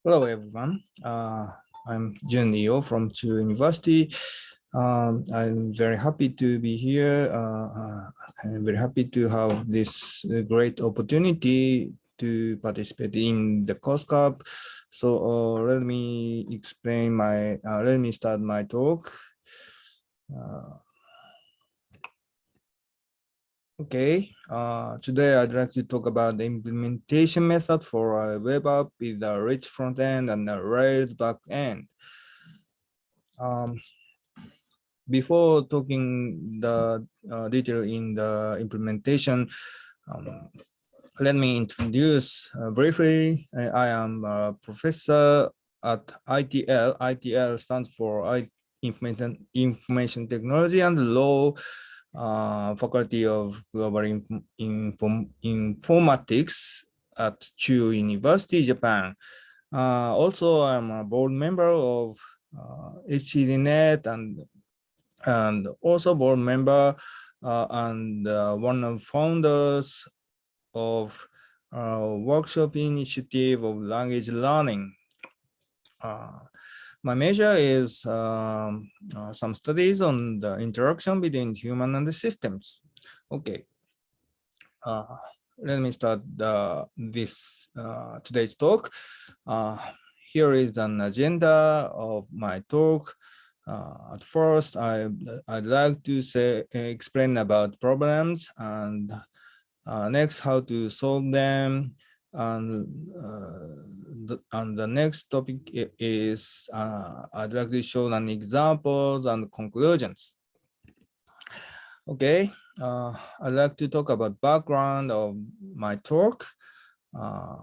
Hello, everyone. Uh, I'm Jun Iio from Chuo University. Um, I'm very happy to be here. Uh, uh, I'm very happy to have this great opportunity to participate in the course cup. So uh, let me explain my, uh, let me start my talk. Okay, uh, today I'd like to talk about the implementation method for a web app with a rich front end and a Rails back end. Um, before talking the uh, detail in the implementation, um, let me introduce uh, briefly. I am a professor at ITL. ITL stands for I Information, Information Technology and Law uh, Faculty of Global Inform Inform Informatics at Chuo University, Japan. Uh, also, I'm a board member of uh, HCDNet and and also board member uh, and uh, one of founders of uh, workshop initiative of language learning. Uh, my major is um, uh, some studies on the interaction between human and the systems. Okay, uh, let me start the, this uh, today's talk. Uh, here is an agenda of my talk. Uh, at first, I, I'd like to say explain about problems and uh, next how to solve them and uh, the, and the next topic is uh, I'd like to show an examples and conclusions. Okay, uh, I'd like to talk about background of my talk. Uh,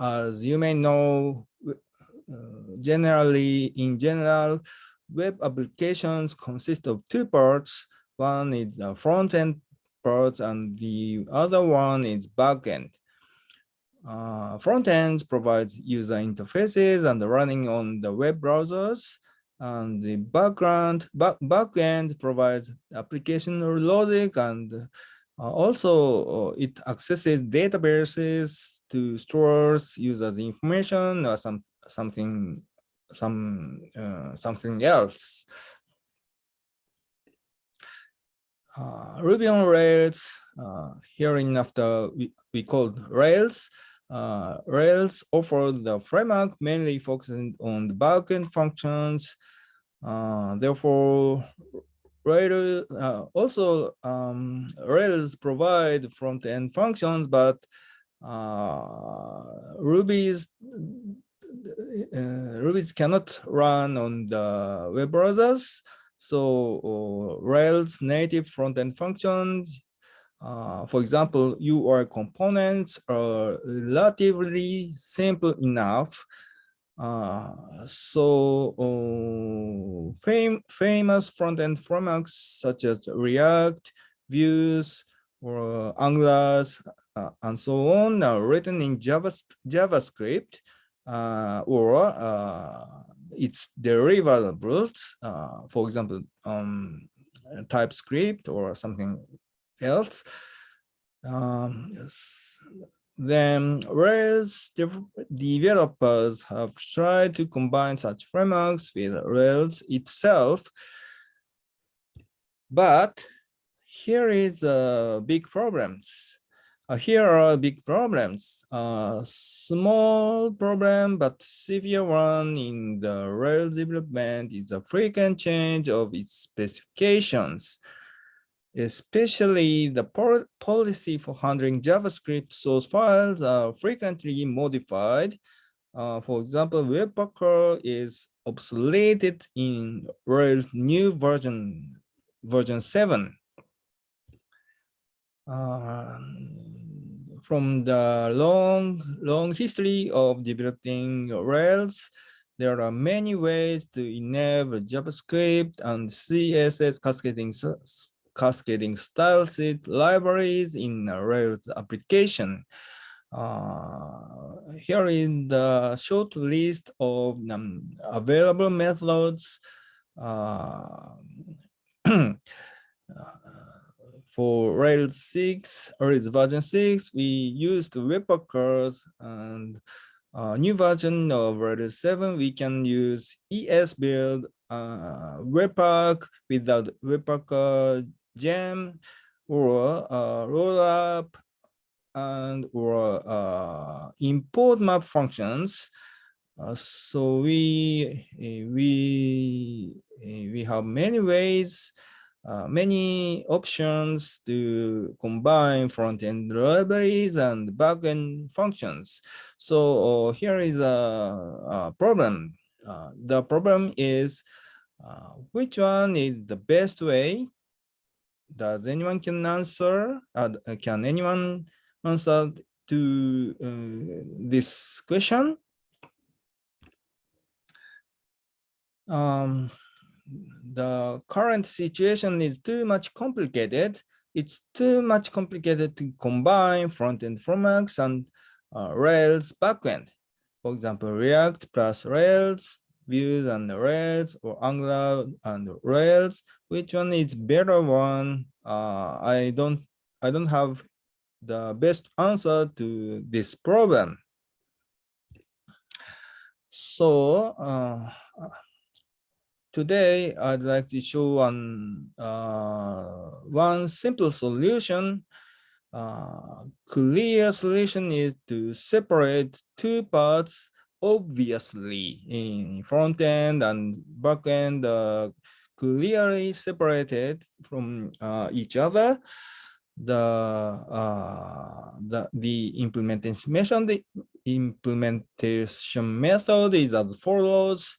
as you may know, uh, generally, in general, web applications consist of two parts. One is the front-end part and the other one is back-end. Uh, front ends provides user interfaces and running on the web browsers. And the background back, back end provides application logic and uh, also uh, it accesses databases to store users information or some something some uh, something else. Uh, Ruby on Rails, uh, here in after we, we called Rails, uh, Rails offer the framework mainly focusing on the backend functions. Uh, therefore, Rails uh, also um, Rails provide front-end functions, but uh, Ruby's uh, Ruby's cannot run on the web browsers. So uh, Rails native front-end functions uh, for example, URL components are relatively simple enough. Uh, so uh, fam famous front-end frameworks such as React, Vue, or Angular, uh, and so on are written in Java, JavaScript uh, or uh, its derivatives, for example, um, TypeScript or something else. Um. Then Rails developers have tried to combine such frameworks with Rails itself. But here is a big problems. Uh, here are big problems. Uh, small problem, but severe one in the Rails development is a frequent change of its specifications especially the policy for handling JavaScript source files are frequently modified. Uh, for example, Webpacker is obsoleted in Rails new version, version 7. Uh, from the long, long history of developing Rails, there are many ways to enable JavaScript and CSS cascading cascading style sheet libraries in Rails application. Uh, here is the short list of um, available methods uh, for Rails 6, Rails version 6, we used Webpackers and uh, new version of Rails 7, we can use esbuild uh, Webpack without Webpack gem or uh, rollup and or uh, import map functions. Uh, so we we we have many ways uh, many options to combine front-end libraries and back-end functions. So uh, here is a, a problem. Uh, the problem is uh, which one is the best way? Does anyone can answer? Uh, can anyone answer to uh, this question? Um, the current situation is too much complicated. It's too much complicated to combine front-end frameworks and uh, Rails backend. For example, React plus Rails, Vue and Rails, or Angular and Rails. Which one is better one? Uh, I don't. I don't have the best answer to this problem. So uh, today I'd like to show one, uh, one simple solution. Uh, clear solution is to separate two parts obviously in front end and back end uh, clearly separated from uh, each other. The, uh, the the implementation the implementation method is as follows.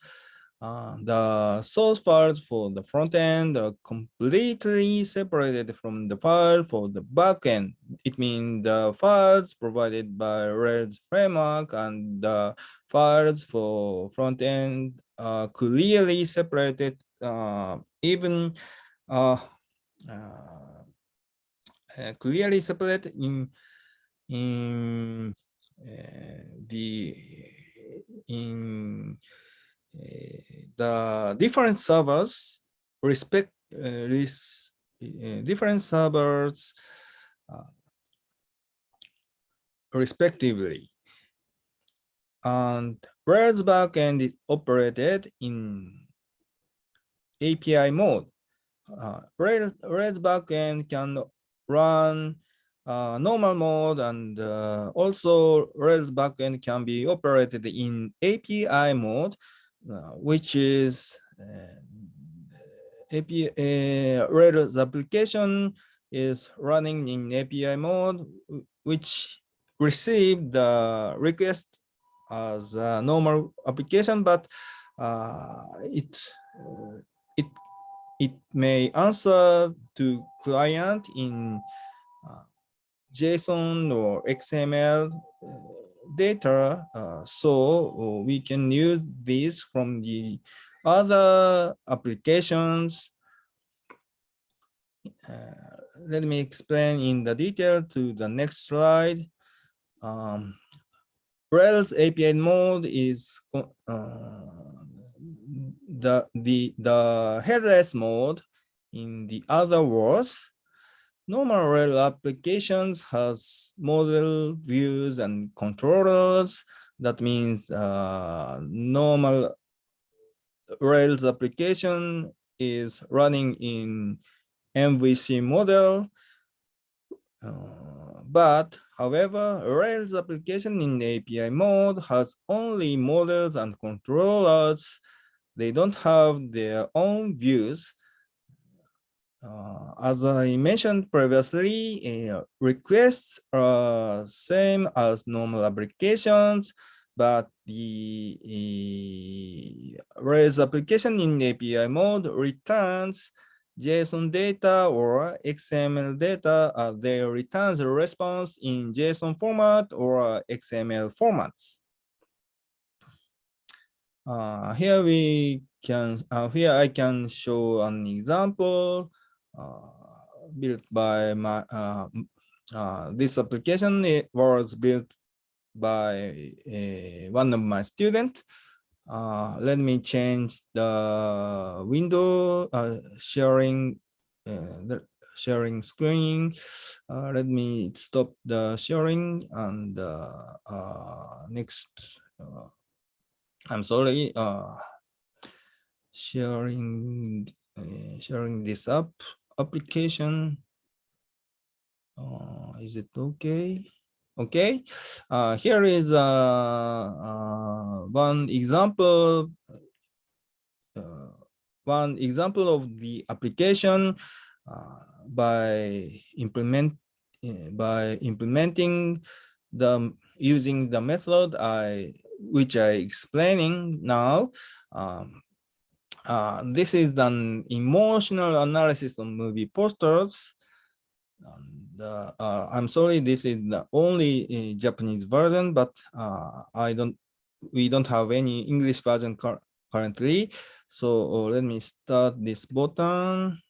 Uh, the source files for the front end are completely separated from the file for the back end. It means the files provided by Rails framework and the files for front end are clearly separated, uh, even uh, uh, uh clearly separated in in uh, the in the different servers respect uh, uh, different servers uh, respectively. And Rails backend is operated in API mode. Uh, Rails, backend can run uh, normal mode and uh, also Rails backend can be operated in API mode uh, which is uh, API uh, Rails application is running in API mode, which received the request as a normal application, but uh, it uh, it it may answer to client in uh, JSON or XML data, uh, so we can use this from the other applications. Uh, let me explain in the detail to the next slide. Um, Rails API mode is uh, the the the headless mode. In the other words, normal Rails applications has model views and controllers. That means uh, normal Rails application is running in MVC model. Uh, but however, Rails application in API mode has only models and controllers. They don't have their own views. Uh, as I mentioned previously, uh, requests are same as normal applications, but the uh, Rails application in API mode returns JSON data or XML data. Uh, they returns a response in JSON format or XML formats. Uh, here we can, uh, here I can show an example uh, built by my uh, uh, this application it was built by one of my students uh, let me change the window uh, sharing uh, the sharing screen. Uh, let me stop the sharing and uh, uh, next. I'm sorry. Sharing sharing this up application. Is it okay? Okay. Here is a one example. Uh, one example of the application uh, by implement uh, by implementing the using the method I which I explaining now. Um, uh, this is an emotional analysis of movie posters. And, uh, uh, I'm sorry, this is the only uh, Japanese version, but uh, I don't, we don't have any English version currently. So uh, let me start this button.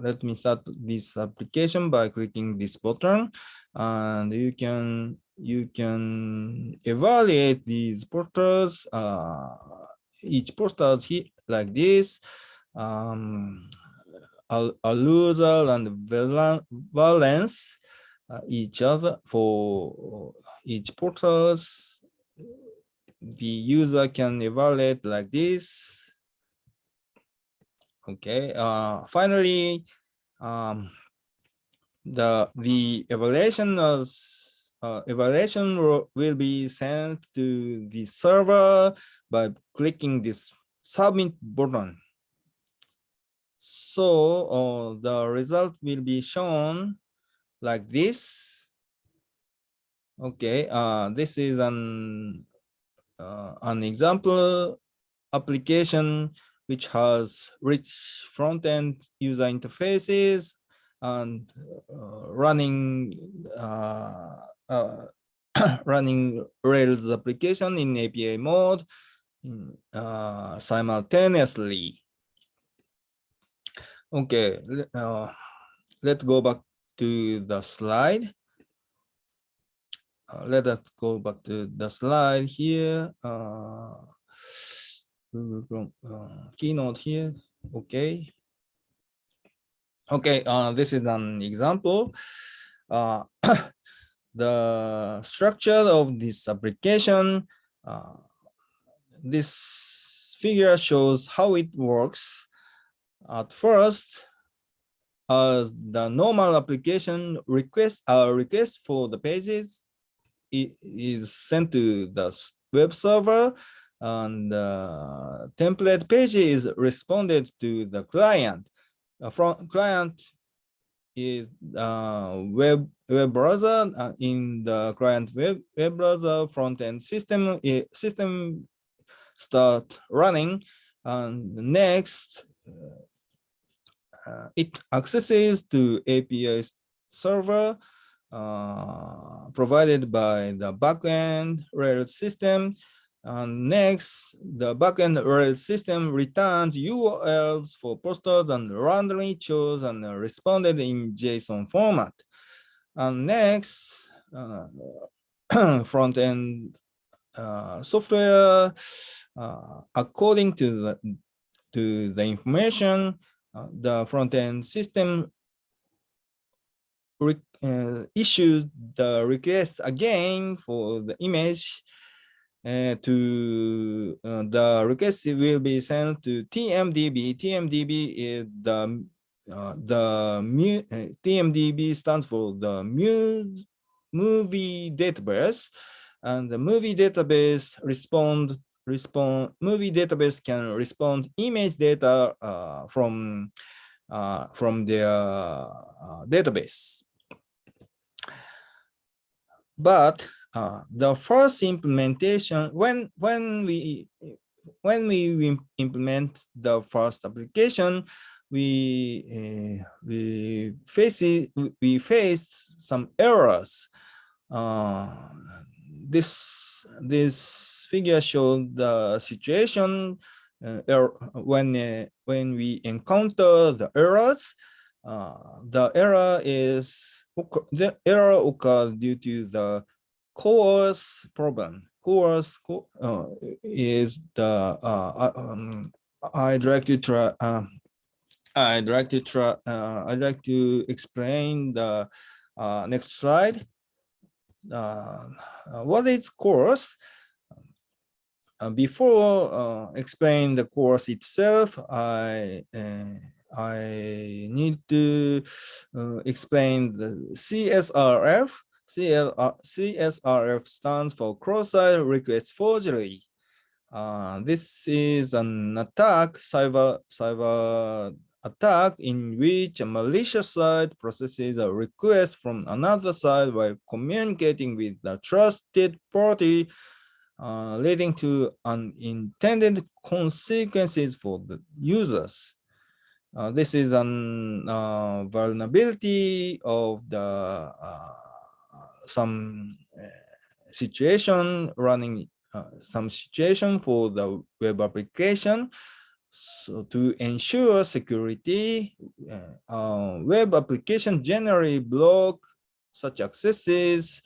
let me start this application by clicking this button, and you can you can evaluate these posters. each poster like this. Um, arousal and valence uh, each other for each portals. The user can evaluate like this. Okay. Uh, finally, um, the the evaluation of uh, evaluation will be sent to the server by clicking this submit button. So uh, the result will be shown like this. Okay, uh, this is an uh, an example application which has rich front-end user interfaces and uh, running uh, uh, running Rails application in API mode uh, simultaneously. Okay, uh, let's go back to the slide. Uh, let us go back to the slide here. Uh, uh, keynote here. Okay. Okay, uh, this is an example. Uh, the structure of this application uh, this figure shows how it works. At first, uh, the normal application requests a request for the pages it is sent to the web server and the template page is responded to the client. The front client is uh, web web browser uh, in the client web web browser front end system system start running and next uh, it accesses to API server uh, provided by the backend Rails system. And next, the backend Rails system returns URLs for posters and randomly chose and responded in JSON format. And next, uh, front end uh, software uh, according to the to the information uh, the front end system uh, the request again for the image uh, to uh, the request will be sent to TMDB. TMDB is the uh, the TMDB stands for the mu movie database, and the movie database respond respond movie database can respond image data uh, from uh, from their uh, database. But uh, the first implementation, when when we when we implement the first application, we uh, we face we face some errors. Uh, this this figure shows the situation uh, er when uh, when we encounter the errors. Uh, the error is the error occurs due to the CORS problem. CORS is the uh, um, I direct you to uh, I'd like to. Uh, I'd like to explain the uh, next slide. Uh, what is CORS? Uh, before uh, explain the CORS itself, I uh, I need to uh, explain the CSRF. CL, CSRF stands for cross-site request forgery. Uh, this is an attack, cyber cyber attack in which a malicious site processes a request from another side while communicating with the trusted party, uh, leading to unintended consequences for the users. Uh, this is an uh, vulnerability of the uh, some uh, situation running uh, some situation for the web application so to ensure security, uh, web application generally block such accesses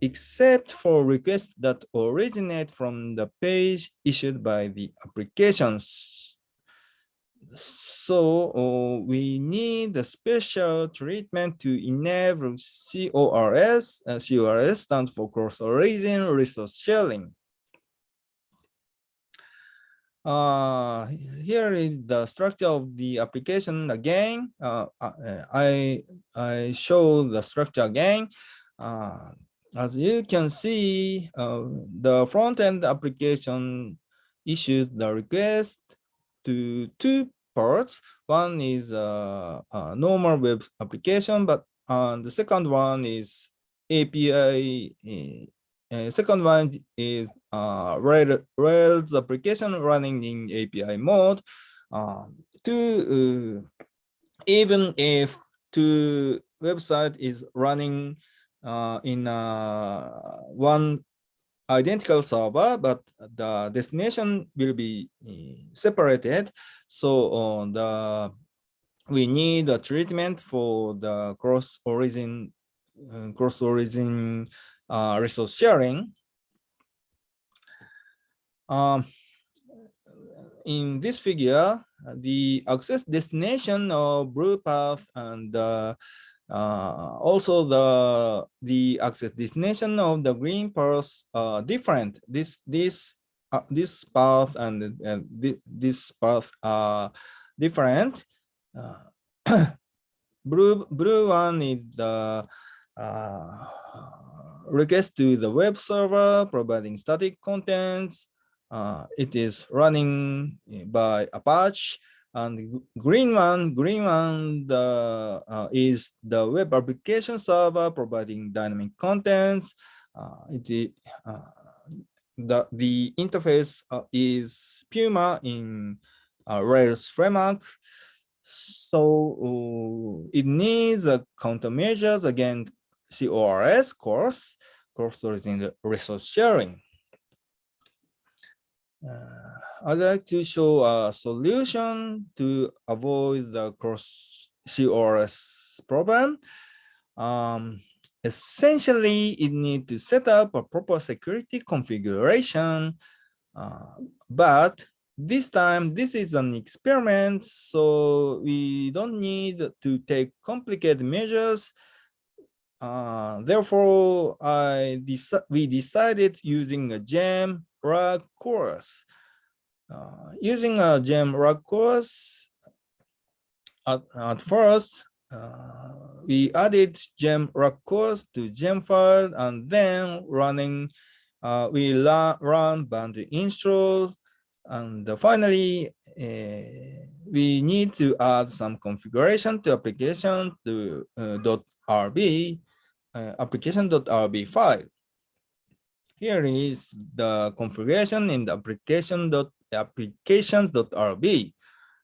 except for requests that originate from the page issued by the applications. So uh, we need a special treatment to enable CORS. Uh, CORS stands for cross-origin resource sharing. Uh, here is the structure of the application again. Uh, uh, I, I show the structure again. Uh, as you can see, uh, the front-end application issues the request to two parts. One is a, a normal web application, but uh, the second one is API. Uh, second one is uh, Rails application running in API mode. Uh, to uh, even if two website is running uh, in uh, one identical server, but the destination will be uh, separated. So uh, the we need a treatment for the cross origin uh, cross origin uh, resource sharing um, in this figure, the access destination of blue path and uh, uh, also the the access destination of the green path are different. This this uh, this path and, and this, this path are different. Uh, blue blue one is the uh, request to the web server providing static contents uh, it is running by Apache and green one, green one the, uh, is the web application server providing dynamic contents. Uh, it, uh, the, the interface uh, is Puma in uh, Rails framework. So it needs a countermeasures against CORS course, course resource sharing. Uh, I'd like to show a solution to avoid the cross CORS problem. Um, essentially, it needs to set up a proper security configuration, uh, but this time this is an experiment, so we don't need to take complicated measures. Uh, therefore, I we decided using a gem RAG course. Uh, using a gem rack-cors, at, at first, uh, we added gem rack-cors to gem file and then running, uh, we run band install and finally, uh, we need to add some configuration to application to uh, .rb, uh, application.rb file. Here is the configuration in the application dot applications.rb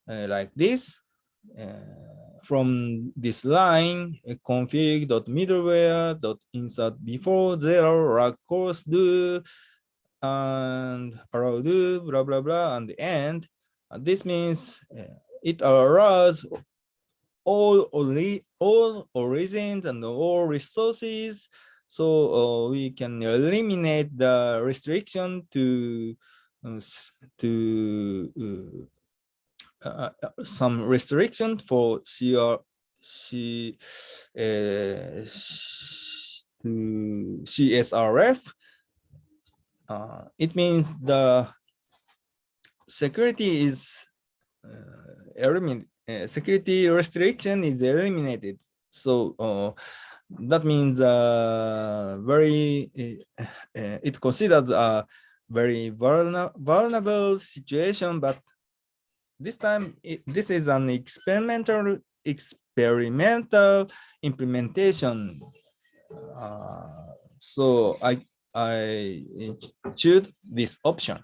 uh, like this. Uh, from this line, uh, config.middleware.insert before zero rag course do and allow do blah blah blah and the end. This means uh, it allows all only all origins and all resources so uh, we can eliminate the restriction to to uh, uh, some restriction for CR, uh, CSRF. Uh, it means the security is uh, eliminated, uh, security restriction is eliminated. So uh, that means uh, very, uh, uh, it considered very vulnerable situation, but this time it, this is an experimental experimental implementation. Uh, so I I choose this option.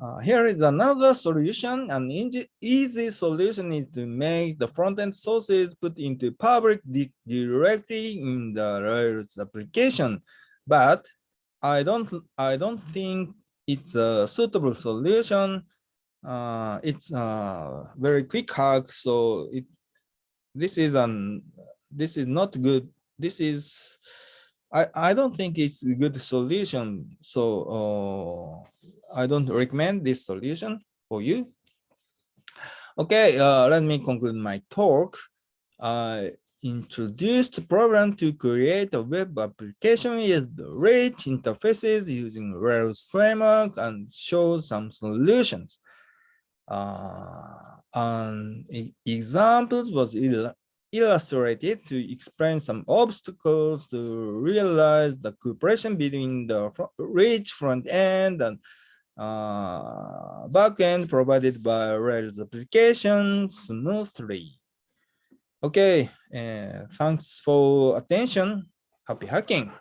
Uh, here is another solution. An easy solution is to make the front-end sources put into public directly in the Rails application. But I don't I don't think it's a suitable solution. Uh, it's a very quick hack, so it this is an this is not good. This is I I don't think it's a good solution. So uh, I don't recommend this solution for you. Okay, uh, let me conclude my talk. Introduced program to create a web application with rich interfaces using Rails framework and show some solutions. Uh, and examples was illustrated to explain some obstacles to realize the cooperation between the rich front end and uh, backend provided by Rails application smoothly. Okay, uh, thanks for attention. Happy hacking.